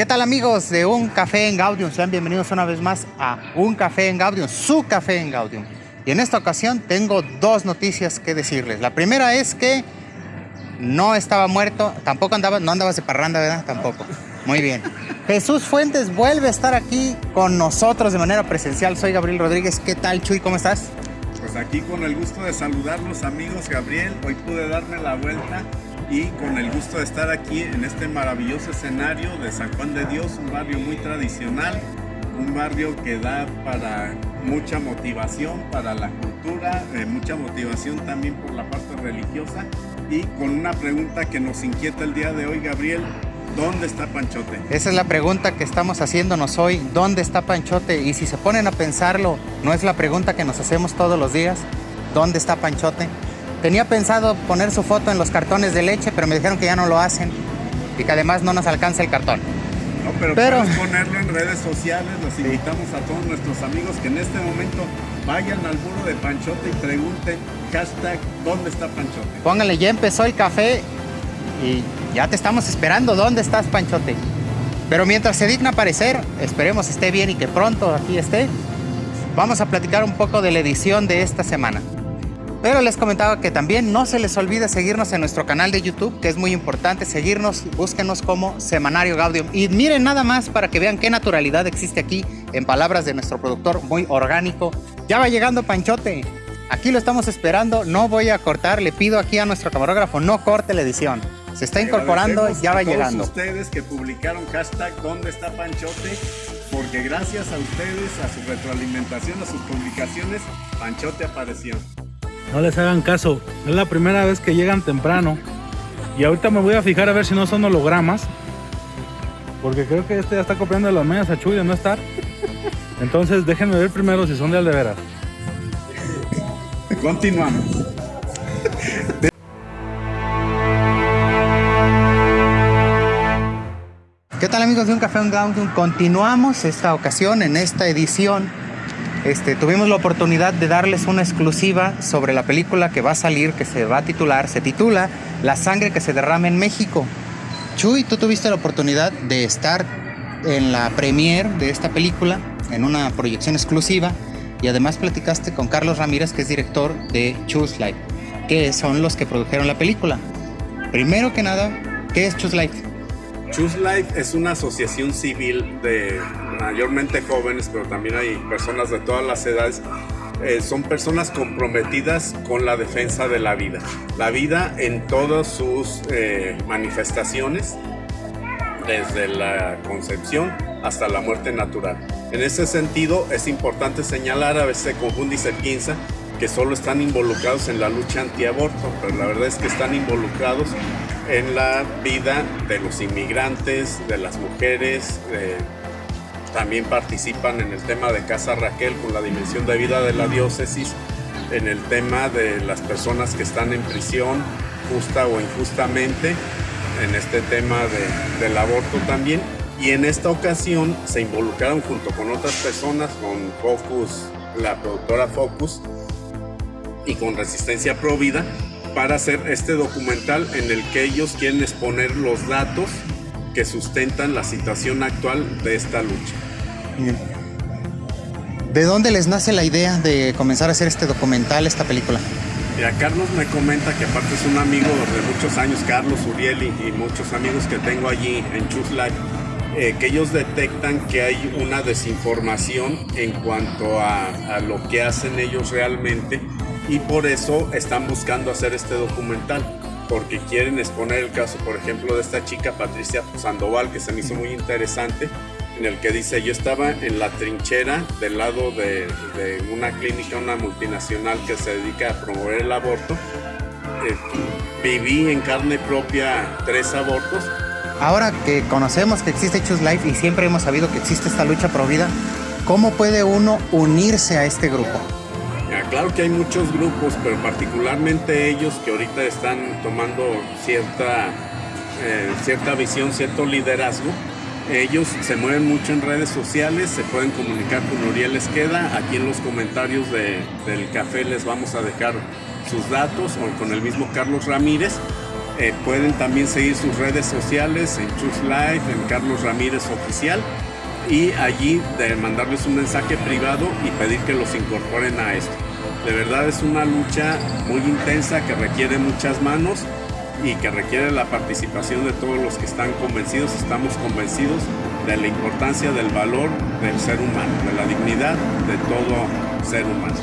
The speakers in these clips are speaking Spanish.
¿Qué tal amigos de Un Café en Gaudium? Sean bienvenidos una vez más a Un Café en Gaudium, su Café en Gaudium. Y en esta ocasión tengo dos noticias que decirles. La primera es que no estaba muerto, tampoco andaba, no andabas de parranda, ¿verdad? Tampoco. Muy bien. Jesús Fuentes vuelve a estar aquí con nosotros de manera presencial. Soy Gabriel Rodríguez. ¿Qué tal, Chuy? ¿Cómo estás? Pues aquí con el gusto de saludarlos amigos Gabriel. Hoy pude darme la vuelta y con el gusto de estar aquí en este maravilloso escenario de San Juan de Dios, un barrio muy tradicional, un barrio que da para mucha motivación para la cultura, eh, mucha motivación también por la parte religiosa y con una pregunta que nos inquieta el día de hoy, Gabriel, ¿dónde está Panchote? Esa es la pregunta que estamos haciéndonos hoy, ¿dónde está Panchote? Y si se ponen a pensarlo, ¿no es la pregunta que nos hacemos todos los días? ¿Dónde está Panchote? Tenía pensado poner su foto en los cartones de leche, pero me dijeron que ya no lo hacen y que además no nos alcanza el cartón. No, pero, Pero- puedes ponerlo en redes sociales, los invitamos a todos nuestros amigos que en este momento vayan al muro de Panchote y pregunten hashtag ¿dónde está Panchote? Pónganle, ya empezó el café y ya te estamos esperando. ¿Dónde estás, Panchote? Pero mientras se digna aparecer, esperemos esté bien y que pronto aquí esté. Vamos a platicar un poco de la edición de esta semana. Pero les comentaba que también no se les olvide seguirnos en nuestro canal de YouTube, que es muy importante. Seguirnos, búsquenos como Semanario Gaudium. Y miren nada más para que vean qué naturalidad existe aquí, en palabras de nuestro productor, muy orgánico. Ya va llegando Panchote. Aquí lo estamos esperando. No voy a cortar. Le pido aquí a nuestro camarógrafo, no corte la edición. Se está incorporando, ya va a todos llegando. ustedes que publicaron hashtag ¿dónde está Panchote? Porque gracias a ustedes, a su retroalimentación, a sus publicaciones, Panchote apareció. No les hagan caso, es la primera vez que llegan temprano. Y ahorita me voy a fijar a ver si no son hologramas. Porque creo que este ya está copiando las medias a Chuy de no estar. Entonces déjenme ver primero si son de al de veras. Continuamos. ¿Qué tal amigos de Un Café en Gaudium? Continuamos esta ocasión, en esta edición. Este, tuvimos la oportunidad de darles una exclusiva sobre la película que va a salir, que se va a titular, se titula La sangre que se derrama en México. Chuy, tú tuviste la oportunidad de estar en la premiere de esta película, en una proyección exclusiva, y además platicaste con Carlos Ramírez, que es director de Choose Life, que son los que produjeron la película. Primero que nada, ¿qué es Choose Life? Choose Life es una asociación civil de mayormente jóvenes, pero también hay personas de todas las edades. Eh, son personas comprometidas con la defensa de la vida. La vida en todas sus eh, manifestaciones, desde la concepción hasta la muerte natural. En ese sentido, es importante señalar, a veces se confunde y se piensa que solo están involucrados en la lucha antiaborto, pero la verdad es que están involucrados en la vida de los inmigrantes, de las mujeres, eh, también participan en el tema de Casa Raquel con la dimensión de vida de la diócesis, en el tema de las personas que están en prisión, justa o injustamente, en este tema de- del aborto también. Y en esta ocasión se involucraron junto con otras personas, con Focus, la productora Focus, y con Resistencia Pro Vida, para hacer este documental en el que ellos quieren exponer los datos que sustentan la situación actual de esta lucha. ¿De dónde les nace la idea de comenzar a hacer este documental, esta película? Mira, Carlos me comenta que aparte es un amigo de muchos años, Carlos Uriel y, y muchos amigos que tengo allí en Choose Life, eh, que ellos detectan que hay una desinformación en cuanto a, a lo que hacen ellos realmente y por eso están buscando hacer este documental, porque quieren exponer el caso, por ejemplo, de esta chica Patricia Sandoval, que se me hizo muy interesante, en el que dice, yo estaba en la trinchera del lado de, una clínica, una multinacional que se dedica a promover el aborto. Eh, viví en carne propia tres abortos. Ahora que conocemos que existe Choose Life y siempre hemos sabido que existe esta lucha pro vida, ¿cómo puede uno unirse a este grupo? Claro que hay muchos grupos, pero particularmente ellos que ahorita están tomando cierta, eh, cierta visión, cierto liderazgo. Ellos se mueven mucho en redes sociales, se pueden comunicar con Uriel Esqueda. Aquí en los comentarios de- del café les vamos a dejar sus datos o con el mismo Carlos Ramírez. Eh, pueden también seguir sus redes sociales en Truth Life, en Carlos Ramírez Oficial y allí de mandarles un mensaje privado y pedir que los incorporen a esto. De verdad es una lucha muy intensa que requiere muchas manos y que requiere la participación de todos los que están convencidos, estamos convencidos de la importancia del valor del ser humano, de la dignidad de todo ser humano.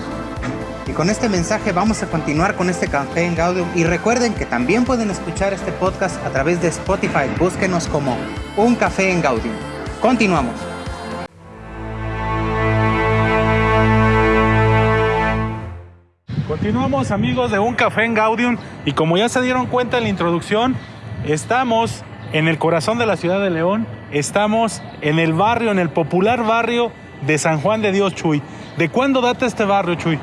Y con este mensaje vamos a continuar con este café en Gaudium y recuerden que también pueden escuchar este podcast a través de Spotify. Búsquenos como Un Café en Gaudium. Continuamos. Continuamos amigos de Un Café en Gaudium y como ya se dieron cuenta en la introducción, estamos en el corazón de la ciudad de León, estamos en el barrio, en el popular barrio de San Juan de Dios, Chuy. ¿De cuándo data este barrio, Chuy?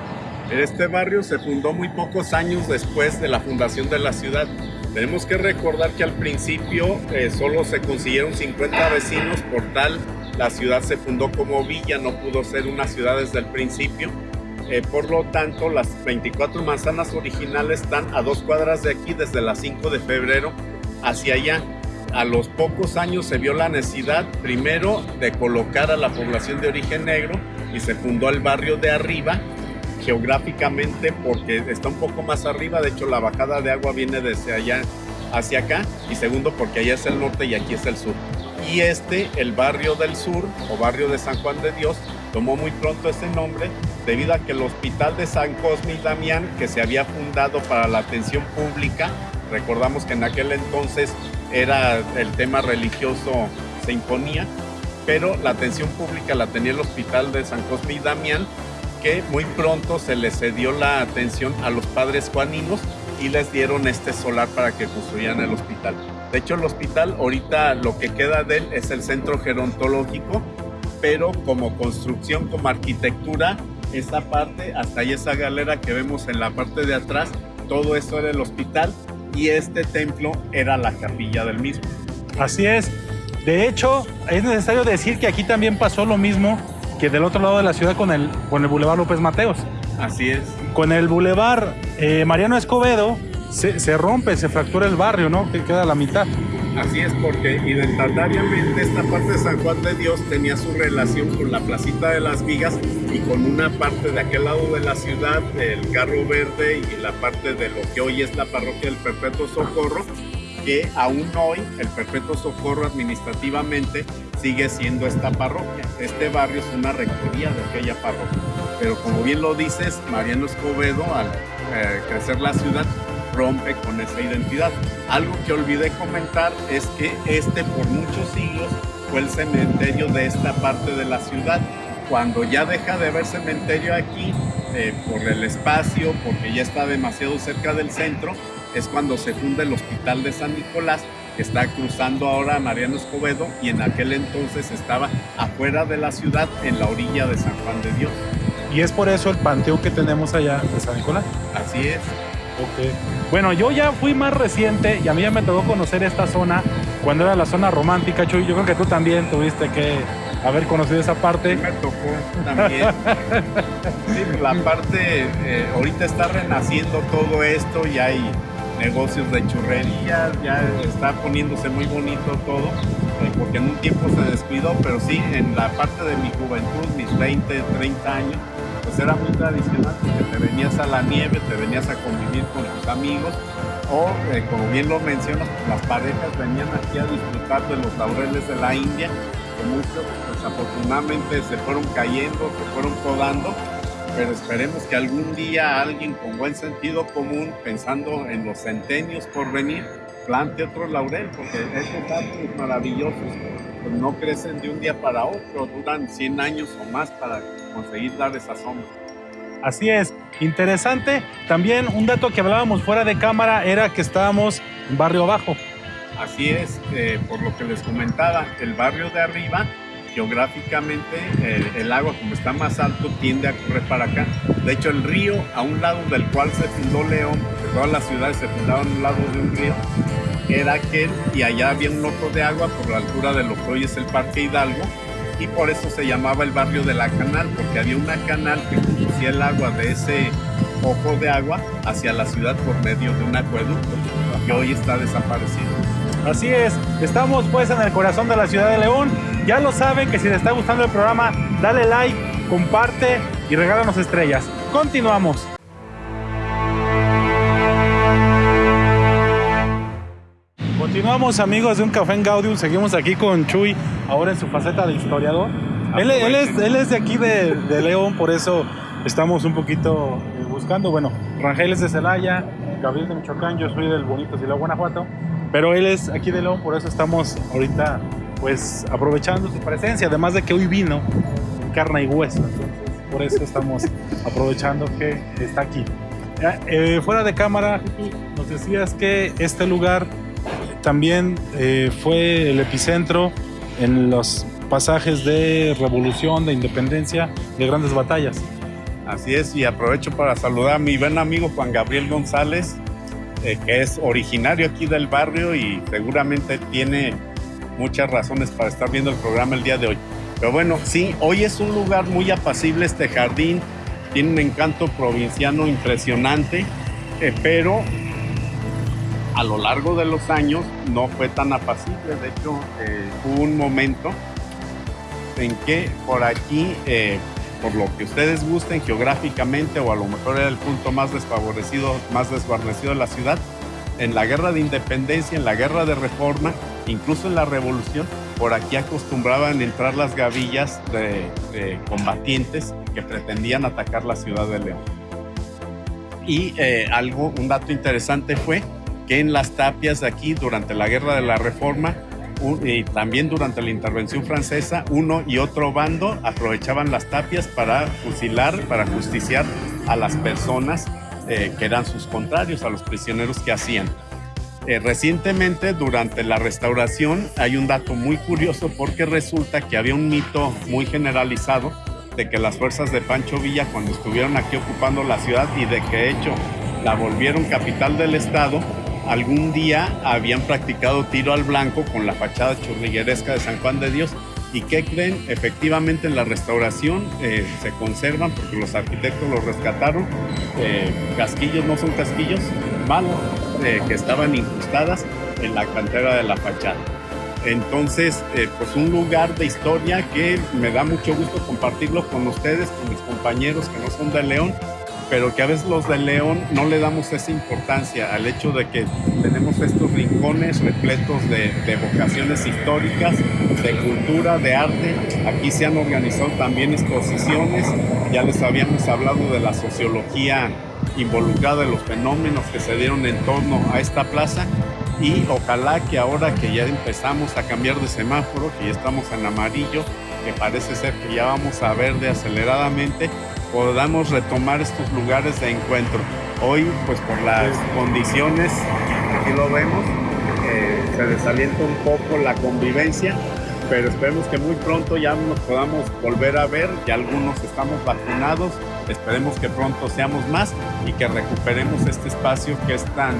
Este barrio se fundó muy pocos años después de la fundación de la ciudad. Tenemos que recordar que al principio eh, solo se consiguieron 50 vecinos, por tal la ciudad se fundó como villa, no pudo ser una ciudad desde el principio. Eh, por lo tanto, las 24 manzanas originales están a dos cuadras de aquí, desde las 5 de febrero hacia allá. A los pocos años se vio la necesidad, primero, de colocar a la población de origen negro y se fundó el barrio de arriba, geográficamente porque está un poco más arriba, de hecho la bajada de agua viene desde allá hacia acá, y segundo porque allá es el norte y aquí es el sur. Y este, el barrio del sur, o barrio de San Juan de Dios, tomó muy pronto ese nombre debido a que el hospital de San Cosme y Damián, que se había fundado para la atención pública, recordamos que en aquel entonces era el tema religioso se imponía, pero la atención pública la tenía el hospital de San Cosme y Damián, que muy pronto se le cedió la atención a los padres juaninos y les dieron este solar para que construyeran el hospital. De hecho, el hospital ahorita lo que queda de él es el centro gerontológico, pero como construcción, como arquitectura, esa parte, hasta ahí esa galera que vemos en la parte de atrás, todo eso era el hospital y este templo era la capilla del mismo. Así es. De hecho, es necesario decir que aquí también pasó lo mismo que del otro lado de la ciudad con el, con el Boulevard López Mateos. Así es. Con el Boulevard eh, Mariano Escobedo se, se, rompe, se fractura el barrio, ¿no? Que queda a la mitad. Así es, porque identitariamente esta parte de San Juan de Dios tenía su relación con la placita de las vigas y con una parte de aquel lado de la ciudad, el Carro Verde y la parte de lo que hoy es la parroquia del Perpetuo Socorro, que aún hoy el Perpetuo Socorro administrativamente sigue siendo esta parroquia. Este barrio es una rectoría de aquella parroquia. Pero como bien lo dices, Mariano Escobedo, al eh, crecer la ciudad, rompe con esa identidad. Algo que olvidé comentar es que este por muchos siglos fue el cementerio de esta parte de la ciudad. Cuando ya deja de haber cementerio aquí, eh, por el espacio, porque ya está demasiado cerca del centro, es cuando se funda el Hospital de San Nicolás, que está cruzando ahora Mariano Escobedo y en aquel entonces estaba afuera de la ciudad, en la orilla de San Juan de Dios. Y es por eso el panteón que tenemos allá de San Nicolás. Así es. Okay. Bueno, yo ya fui más reciente y a mí ya me tocó conocer esta zona cuando era la zona romántica, Chuy. Yo creo que tú también tuviste que haber conocido esa parte. Me tocó también. la parte, eh, ahorita está renaciendo todo esto y hay negocios de churrería, ya está poniéndose muy bonito todo, eh, porque en un tiempo se descuidó, pero sí, en la parte de mi juventud, mis 20, 30 años, pues era muy tradicional porque te venías a la nieve, te venías a convivir con tus amigos o eh, como bien lo mencionas, las parejas venían aquí a disfrutar de los laureles de la India, que muchos desafortunadamente se fueron cayendo, se fueron podando, pero esperemos que algún día alguien con buen sentido común, pensando en los centenios por venir, plante otro laurel, porque estos árboles maravillosos pues no crecen de un día para otro, duran 100 años o más para conseguir dar esa sombra. Así es, interesante. También un dato que hablábamos fuera de cámara era que estábamos en barrio abajo. Así es, eh, por lo que les comentaba, el barrio de arriba, geográficamente, el, agua como está más alto tiende a correr para acá. De hecho, el río a un lado del cual se fundó León, porque todas las ciudades se fundaban a un lado de un río, era aquel y allá había un ojo de agua por la altura de lo que hoy es el Parque Hidalgo y por eso se llamaba el barrio de la canal, porque había una canal que conducía el agua de ese ojo de agua hacia la ciudad por medio de un acueducto. que hoy está desaparecido. Así es, estamos pues en el corazón de la ciudad de León. Ya lo saben que si les está gustando el programa, dale like, comparte y regálanos estrellas. Continuamos. Continuamos amigos de un café en Gaudium, seguimos aquí con Chuy, ahora en su faceta de historiador. Él, él es, él es de aquí de, de León, por eso estamos un poquito eh, buscando. Bueno, Rangel es de Celaya, Gabriel de Michoacán, yo soy del bonito Silao, Guanajuato. Pero él es aquí de León, por eso estamos ahorita pues aprovechando su presencia. Además de que hoy vino en carne y hueso. Entonces, por eso estamos aprovechando que está aquí. Eh, fuera de cámara, nos decías que este lugar también eh, fue el epicentro en los pasajes de revolución, de independencia, de grandes batallas. Así es, y aprovecho para saludar a mi buen amigo Juan Gabriel González, eh, que es originario aquí del barrio y seguramente tiene muchas razones para estar viendo el programa el día de hoy. Pero bueno, sí, hoy es un lugar muy apacible este jardín, tiene un encanto provinciano impresionante, eh, pero a lo largo de los años no fue tan apacible. De hecho, eh, hubo un momento en que por aquí, eh, por lo que ustedes gusten geográficamente, o a lo mejor era el punto más desfavorecido, más desguarnecido de la ciudad, en la guerra de independencia, en la guerra de reforma, incluso en la revolución, por aquí acostumbraban entrar las gavillas de, combatientes que pretendían atacar la ciudad de León. Y eh, algo, un dato interesante fue que en las tapias de aquí, durante la guerra de la reforma, y también durante la intervención francesa, uno y otro bando aprovechaban las tapias para fusilar, para justiciar a las personas eh, que eran sus contrarios, a los prisioneros que hacían. Eh, recientemente, durante la restauración, hay un dato muy curioso porque resulta que había un mito muy generalizado de que las fuerzas de Pancho Villa, cuando estuvieron aquí ocupando la ciudad y de que de hecho la volvieron capital del estado, algún día habían practicado tiro al blanco con la fachada churrigueresca de San Juan de Dios. ¿Y qué creen? Efectivamente en la restauración eh, se conservan porque los arquitectos los rescataron. eh, casquillos, no son casquillos malos, eh, que estaban incrustadas en la cantera de la fachada. Entonces, pues un lugar de historia que me da mucho gusto compartirlo con ustedes, con mis compañeros que no son de León, pero que a veces los de León no le damos esa importancia al hecho de que tenemos estos rincones repletos de, de vocaciones históricas, de cultura, de arte. Aquí se han organizado también exposiciones, ya les habíamos hablado de la sociología involucrada de los fenómenos que se dieron en torno a esta plaza y ojalá que ahora que ya empezamos a cambiar de semáforo, que ya estamos en amarillo, que parece ser que ya vamos a verde aceleradamente, podamos retomar estos lugares de encuentro. Hoy, pues por las condiciones, aquí lo vemos, eh, se desalienta un poco la convivencia, pero esperemos que muy pronto ya nos podamos volver a ver, ya algunos estamos vacunados, esperemos que pronto seamos más y que recuperemos este espacio que es tan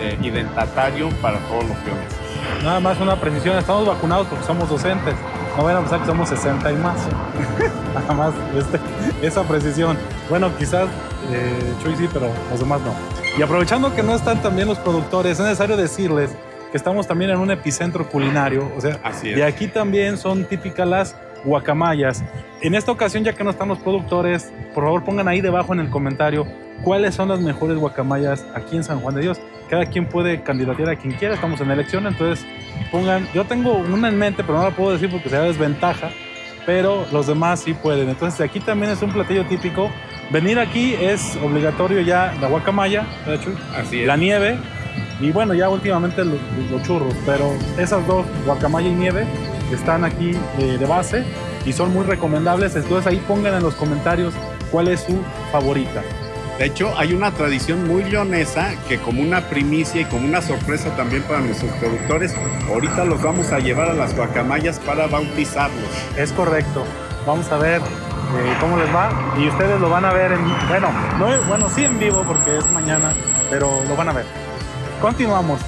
eh, identatario para todos los peones. Nada más una precisión, estamos vacunados porque somos docentes. No vayan a pensar que somos 60 y más. Nada más este, esa precisión. Bueno, quizás eh, Chuy sí, pero los demás no. Y aprovechando que no están también los productores, es necesario decirles que estamos también en un epicentro culinario. O sea, Así es. de aquí también son típicas las guacamayas. En esta ocasión, ya que no están los productores, por favor pongan ahí debajo en el comentario cuáles son las mejores guacamayas aquí en San Juan de Dios. Cada quien puede candidatear a quien quiera, estamos en elección, entonces pongan, yo tengo una en mente, pero no la puedo decir porque sea desventaja, pero los demás sí pueden. Entonces aquí también es un platillo típico. Venir aquí es obligatorio ya la guacamaya. Así es. la nieve y bueno, ya últimamente los, los churros, pero esas dos, guacamaya y nieve, están aquí eh, de base y son muy recomendables. Entonces ahí pongan en los comentarios cuál es su favorita. De hecho, hay una tradición muy leonesa que como una primicia y como una sorpresa también para nuestros productores, ahorita los vamos a llevar a las guacamayas para bautizarlos. Es correcto. Vamos a ver eh, cómo les va y ustedes lo van a ver en, bueno, no, bueno, sí en vivo porque es mañana, pero lo van a ver. Continuamos.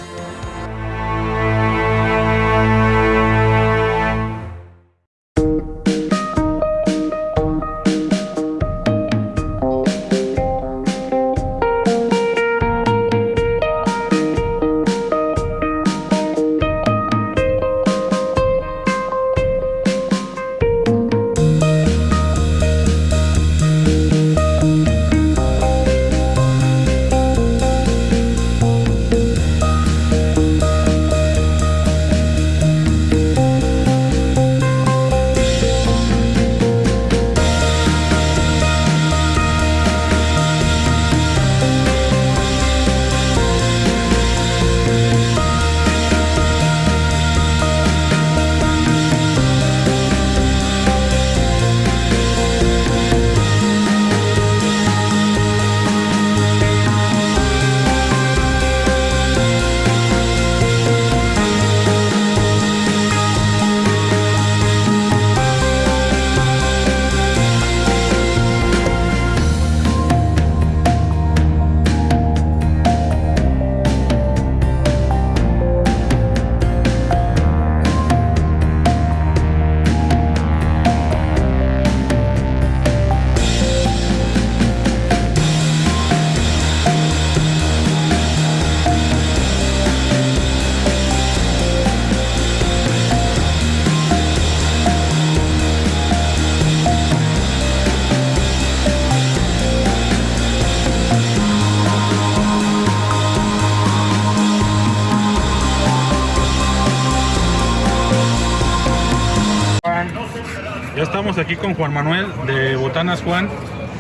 Ya estamos aquí con Juan Manuel de Botanas Juan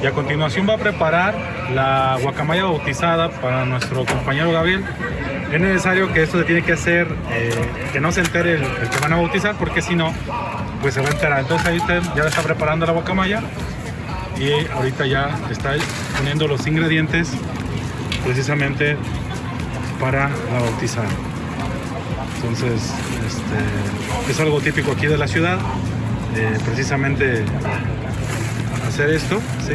y a continuación va a preparar la guacamaya bautizada para nuestro compañero Gabriel. Es necesario que esto se tiene que hacer, eh, que no se entere el, que van a bautizar porque si no, pues se va a enterar. Entonces ahí usted ya está preparando la guacamaya y ahorita ya está poniendo los ingredientes precisamente para la bautizada. Entonces, este, es algo típico aquí de la ciudad, eh, precisamente hacer esto, ¿sí?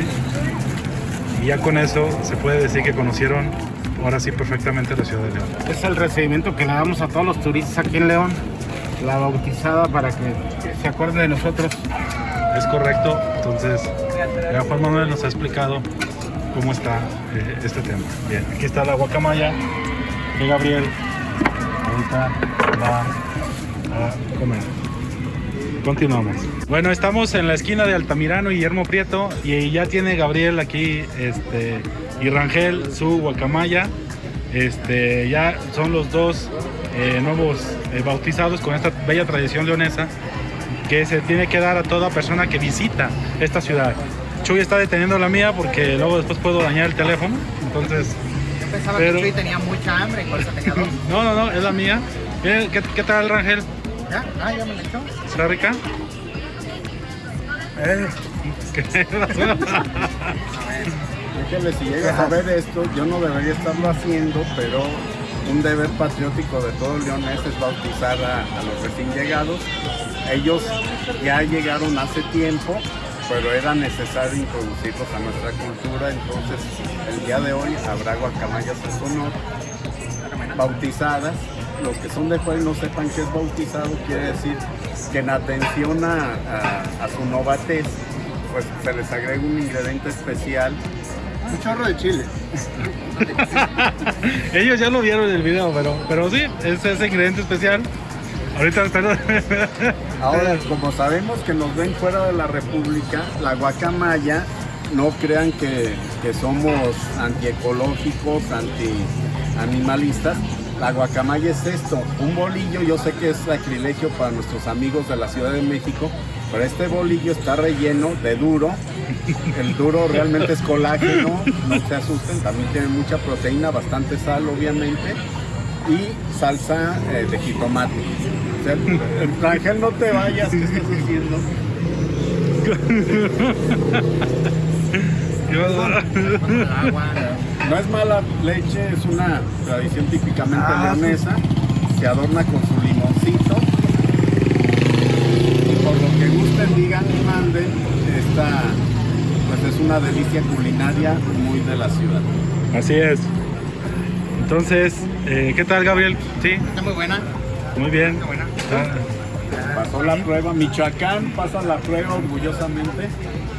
Y ya con eso se puede decir que conocieron ahora sí perfectamente la ciudad de León. Es el recibimiento que le damos a todos los turistas aquí en León, la bautizada para que se acuerden de nosotros. Es correcto, entonces ya Juan Manuel nos ha explicado cómo está eh, este tema. Bien, aquí está la guacamaya de Gabriel. Ahorita va a comer. Continuamos. Bueno, estamos en la esquina de Altamirano y Guillermo Prieto y ya tiene Gabriel aquí este, y Rangel su guacamaya. Este, ya son los dos eh, nuevos eh, bautizados con esta bella tradición leonesa que se tiene que dar a toda persona que visita esta ciudad. Chuy está deteniendo la mía porque luego después puedo dañar el teléfono. Entonces, Yo pensaba Pero- que Chuy tenía mucha hambre y por eso tenía dos. no, no, no, es la mía. ¿Qué, qué, qué tal, Rangel? ¿Ya? Ah, ya me la echó. ¿Está rica? ¿Qué pasó? Déjale, si llegas a ver esto, yo no debería estarlo haciendo, pero un deber patriótico de todo leonés es bautizar a, a los recién llegados. Ellos ya llegaron hace tiempo, pero era necesario introducirlos a nuestra cultura, entonces el día de hoy habrá guacamayas en su honor, bautizadas. Los que son de fuera y no sepan qué es bautizado, quiere decir que en atención a, a- a su novatez, pues se les agrega un ingrediente especial un chorro de chile. Ellos ya lo vieron en el video, pero, pero sí, es ese ingrediente especial. Ahorita están... Ahora, como sabemos que nos ven fuera de la República, la guacamaya, no crean que, que somos antiecológicos, antianimalistas. La guacamaya es esto, un bolillo, yo sé que es sacrilegio para nuestros amigos de la Ciudad de México, pero este bolillo está relleno de duro. El duro realmente es colágeno, no se asusten, también tiene mucha proteína, bastante sal obviamente, y salsa eh, de jitomate. O sea, Rangel, no te vayas, ¿qué estás haciendo? No es mala leche, es una tradición típicamente leonesa. Se adorna con su limoncito. Y por lo que gusten, digan y manden, esta pues es una delicia culinaria muy de la ciudad. Así es. Entonces, eh, ¿qué tal, Gabriel? Sí, Está muy buena. muy bien. Está buena. Ah, Pasó la prueba, Michoacán pasa la prueba orgullosamente.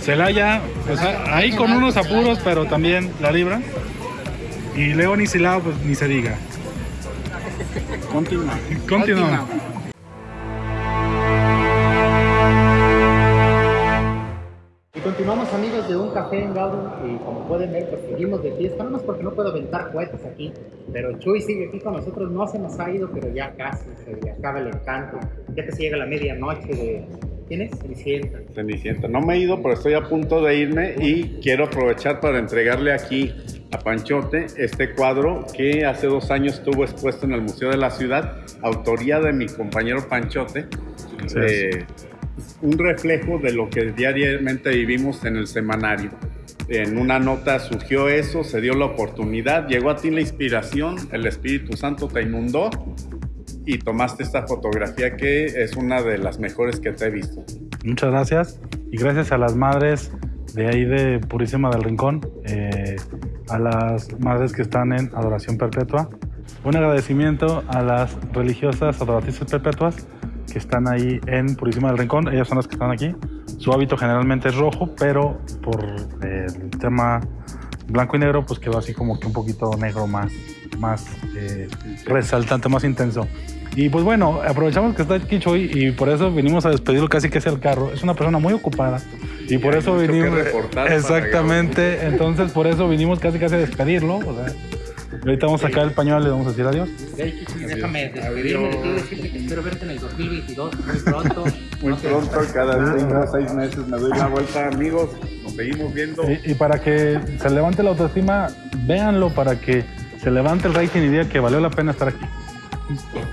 Celaya, pues ahí con unos apuros, pero también la libra. Y León y Silao, pues ni se diga. Continúa. Continuamos. Y continuamos amigos de un café en Gaudí y como pueden ver pues seguimos de fiesta, no más porque no puedo aventar cohetes aquí, pero Chuy sigue aquí con nosotros, no se nos ha ido, pero ya casi se le acaba el encanto, ya casi llega la medianoche de... ¿Quién es? Cenicienta. Cenicienta. No me he ido, pero estoy a punto de irme y quiero aprovechar para entregarle aquí a Panchote este cuadro que hace dos años estuvo expuesto en el Museo de la Ciudad, autoría de mi compañero Panchote. Eh, un reflejo de lo que diariamente vivimos en el semanario. En una nota surgió eso, se dio la oportunidad, llegó a ti la inspiración, el Espíritu Santo te inundó y tomaste esta fotografía que es una de las mejores que te he visto. Muchas gracias. Y gracias a las madres de ahí de Purísima del Rincón, eh, a las madres que están en Adoración Perpetua. Un agradecimiento a las religiosas adoratistas perpetuas que están ahí en Purísima del Rincón. Ellas son las que están aquí. Su hábito generalmente es rojo, pero por el tema blanco y negro, pues quedó así como que un poquito negro más, más eh, resaltante, más intenso. Y pues bueno, aprovechamos que está aquí Choy y por eso vinimos a despedirlo casi que es el carro. Es una persona muy ocupada y por hay eso que vinimos. Exactamente, entonces por eso vinimos casi casi a despedirlo. O sea, Ahorita vamos a sacar el pañuelo y le vamos a decir adiós. Déjame despedirme de ti, decirte que espero verte en el 2022 muy pronto. Muy No te- pronto, cada cinco o seis meses me doy la vuelta, amigos. Nos seguimos viendo. Y, y para que se levante la autoestima, véanlo para que se levante el rating y diga que valió la pena estar aquí.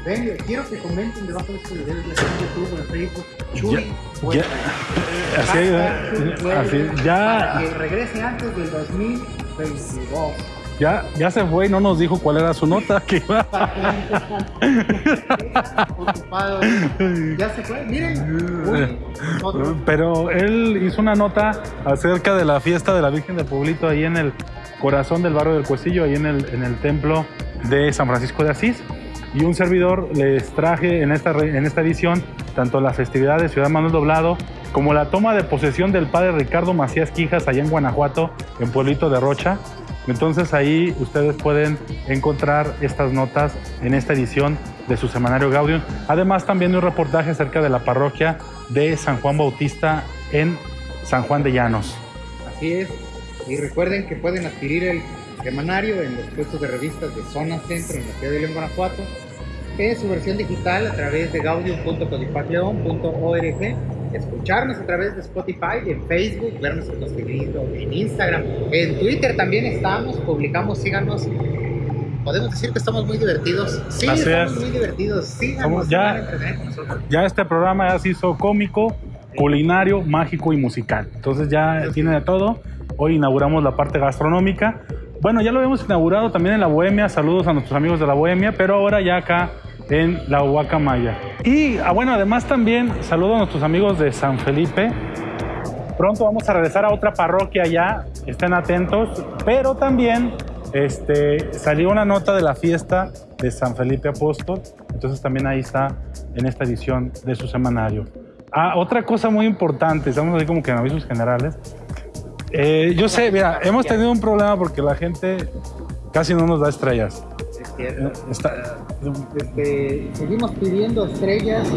Ven, quiero que comenten debajo de este video, ya sea en YouTube en Facebook. Ya, Chuy, pues, ya, así, Fuentes, así, Para ya, que regrese antes del 2022. ya, ya se fue y no nos dijo cuál era su nota que iba. Ocupado. Ya se fue, miren. Uy. Pero él hizo una nota acerca de la fiesta de la Virgen del Pueblito ahí en el corazón del barrio del Cuecillo, ahí en el, en el templo de San Francisco de Asís. Y un servidor les traje en esta, en esta edición tanto la festividad de Ciudad Manuel Doblado como la toma de posesión del padre Ricardo Macías Quijas allá en Guanajuato, en Pueblito de Rocha. Entonces ahí ustedes pueden encontrar estas notas en esta edición de su semanario Gaudium. Además también un reportaje acerca de la parroquia de San Juan Bautista en San Juan de Llanos. Así es. Y recuerden que pueden adquirir el semanario en los puestos de revistas de Zona Centro en la ciudad de León, Guanajuato. Es su versión digital a través de gaudium.codipacleon.org. Escucharnos a través de Spotify, en Facebook, ver nuestro contenido en Instagram. En Twitter también estamos, publicamos, síganos. Podemos decir que estamos muy divertidos. Sí, Así estamos es. muy divertidos. Síganos, ya- con nosotros. Ya este programa ya se hizo cómico, culinario, mágico y musical. Entonces ya tiene de todo. Hoy inauguramos la parte gastronómica. Bueno, ya lo habíamos inaugurado también en la Bohemia. Saludos a nuestros amigos de la Bohemia, pero ahora ya acá en la Huaca Maya. Y ah, bueno, además también saludo a nuestros amigos de San Felipe. Pronto vamos a regresar a otra parroquia ya, estén atentos, pero también este, salió una nota de la fiesta de San Felipe Apóstol, entonces también ahí está en esta edición de su semanario. Ah, otra cosa muy importante, estamos así como que en avisos generales. Eh, yo sé, mira, hemos tenido un problema porque la gente casi no nos da estrellas. Es cierto. Está- Este, seguimos pidiendo estrellas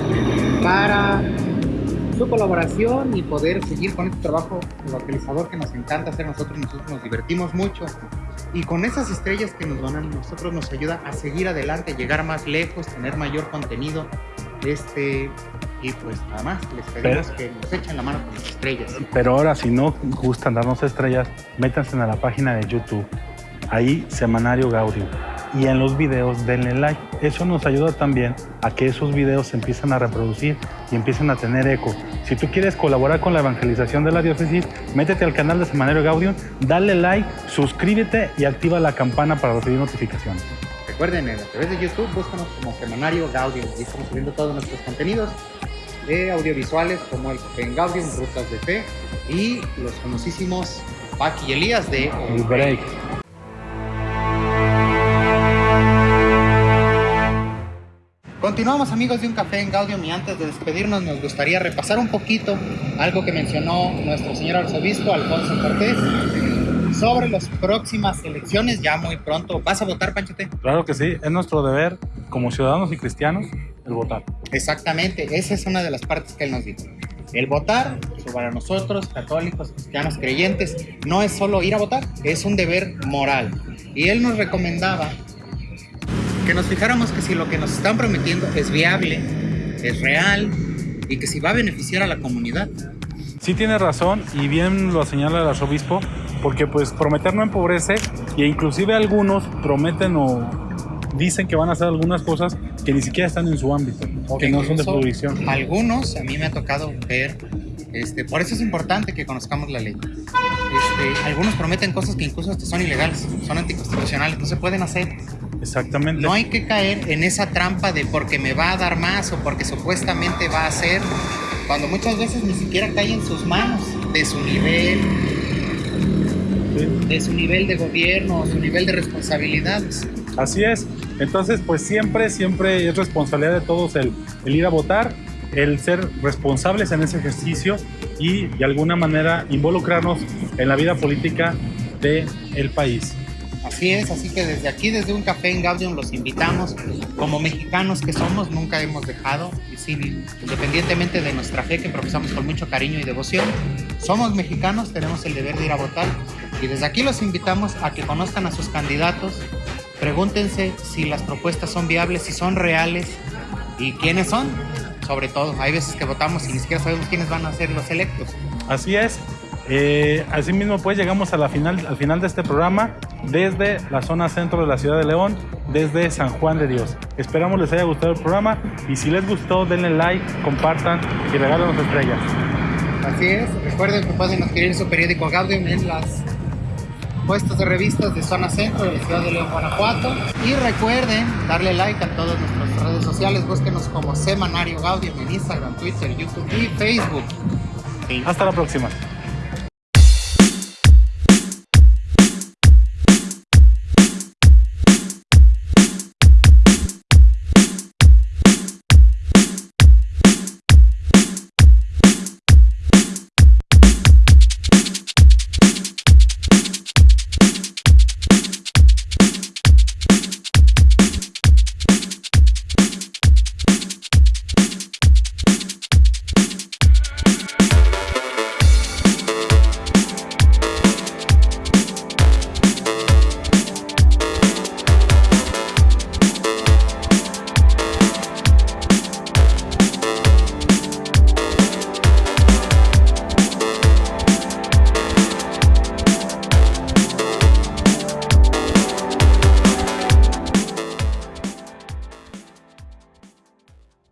para su colaboración y poder seguir con este trabajo localizador que nos encanta hacer nosotros, nosotros nos divertimos mucho y con esas estrellas que nos donan nosotros nos ayuda a seguir adelante, llegar más lejos, tener mayor contenido, este y pues nada más les pedimos que nos echen la mano con las estrellas. Pero ahora, si no gustan darnos estrellas, métanse a la página de YouTube. Ahí, Semanario Gaudium. Y en los videos denle like. Eso nos ayuda también a que esos videos se empiecen a reproducir y empiecen a tener eco. Si tú quieres colaborar con la evangelización de la diócesis, métete al canal de Semanario Gaudium, dale like, suscríbete y activa la campana para recibir notificaciones. Recuerden, a través de YouTube, búscanos como Semanario Gaudium. Y estamos subiendo todos nuestros contenidos de audiovisuales como el Café en Gaudium, Rutas de Fe y los famosísimos Paqui y Elías de El break. Continuamos amigos de un café en Gaudium y antes de despedirnos nos gustaría repasar un poquito algo que mencionó nuestro señor arzobispo Alfonso Cortés sobre las próximas elecciones ya muy pronto. ¿Vas a votar, Panchote? Claro que sí, es nuestro deber como ciudadanos y cristianos el votar. Exactamente, esa es una de las partes que él nos dijo. El votar, para nosotros, católicos, cristianos, creyentes, no es solo ir a votar, es un deber moral. Y él nos recomendaba que nos fijáramos que si lo que nos están prometiendo es viable, es real y que si va a beneficiar a la comunidad. Sí tiene razón y bien lo señala el arzobispo, porque pues prometer no empobrece e inclusive algunos prometen o dicen que van a hacer algunas cosas que ni siquiera están en su ámbito, o que no son de jurisdicción. Algunos, a mí me ha tocado ver, este, por eso es importante que conozcamos la ley. Este, algunos prometen cosas que incluso hasta son ilegales, son anticonstitucionales, no se pueden hacer. Exactamente. No hay que caer en esa trampa de porque me va a dar más o porque supuestamente va a hacer, cuando muchas veces ni siquiera cae en sus manos, de su nivel, Sí. de su nivel de gobierno, su nivel de responsabilidades. Así es. Entonces, pues siempre, siempre es responsabilidad de todos el, el ir a votar, el ser responsables en ese ejercicio y de alguna manera involucrarnos en la vida política del el país. Así es, así que desde aquí, desde un café en Gaudium, los invitamos. Como mexicanos que somos, nunca hemos dejado, y sin, independientemente de nuestra fe que profesamos con mucho cariño y devoción, somos mexicanos, tenemos el deber de ir a votar. Y desde aquí los invitamos a que conozcan a sus candidatos, Pregúntense si las propuestas son viables, si son reales y quiénes son. Sobre todo, hay veces que votamos y ni siquiera sabemos quiénes van a ser los electos. Así es. Eh, asimismo, pues llegamos a final, al final de este programa desde la zona centro de la ciudad de León, desde San Juan de Dios. Esperamos les haya gustado el programa y si les gustó, denle like, compartan y regálenos estrellas. Así es. Recuerden que pueden adquirir su periódico Gaudium en las puestos de revistas de zona centro de la ciudad de León, Guanajuato. Y recuerden darle like a todas nuestras redes sociales. Búsquenos como Semanario Gaudium en Instagram, Twitter, YouTube y Facebook. Hasta la próxima.